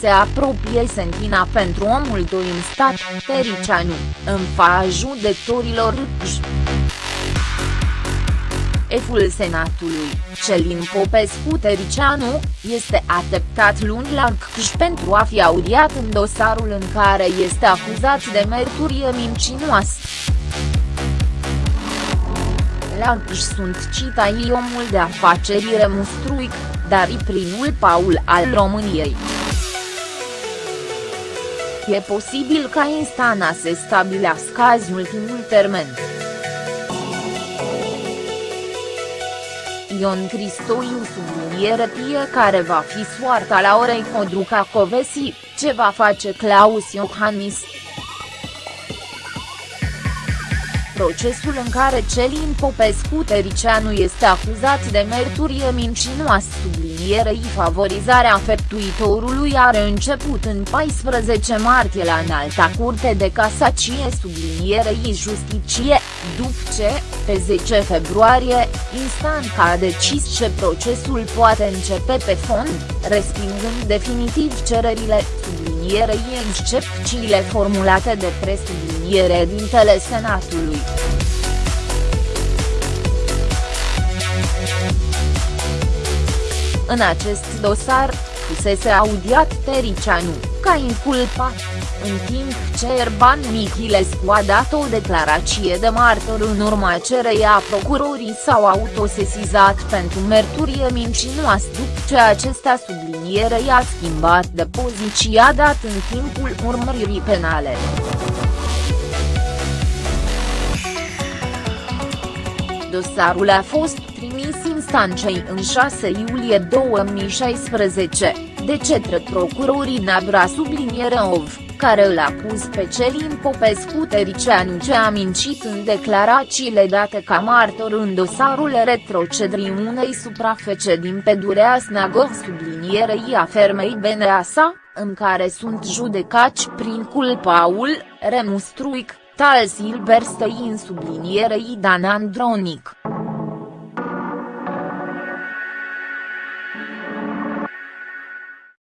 se apropie sentina pentru omul doi în stat, Tericianu, în fața judecătorilor Eful Senatului, Celin Popescu Tericianu, este ateptat luni la CCJ pentru a fi audiat în dosarul în care este acuzat de mărturie mincinoasă. La CCJ sunt citai omul de afaceri Remustruic, dar i primul Paul al României. E posibil ca instanța să stabilească azi ultimul termen. Ion Cristoiu subliniere care va fi soarta la orei Codruca Covesi, ce va face Claus Iohannis. Procesul în care Celin Popescu Tericianu este acuzat de merturie mincinoasă. Sublinierei favorizarea feptuitorului are început în 14 martie la înalta curte de casacie sublinierei justicie, după ce, pe 10 februarie, instanța a decis ce procesul poate începe pe fond, respingând definitiv cererile sublinierei excepțiile formulate de presubliniere dintele Senatului. În acest dosar, fusese audiat Tericianu, ca inculpat, în timp ce Erban Michilescu a dat o declarație de martor în urma cereia procurorii s-au autosesizat pentru merturie mincinoasă după ce acesta subliniere i-a schimbat de poziția dat în timpul urmăririi penale. Dosarul a fost trimis instanței în 6 iulie 2016, de cetre procurorii Nabra Ov, care îl acuz pe Celin Popescu Tericianu ce a mincit în declarațiile date ca martor în dosarul retrocedrii unei suprafece din pădurea Snagov sublinierei a fermei Beneasa, în care sunt judecați prin culpaul, Remustruic, Tal Silberstein sublinierei Dan Andronic.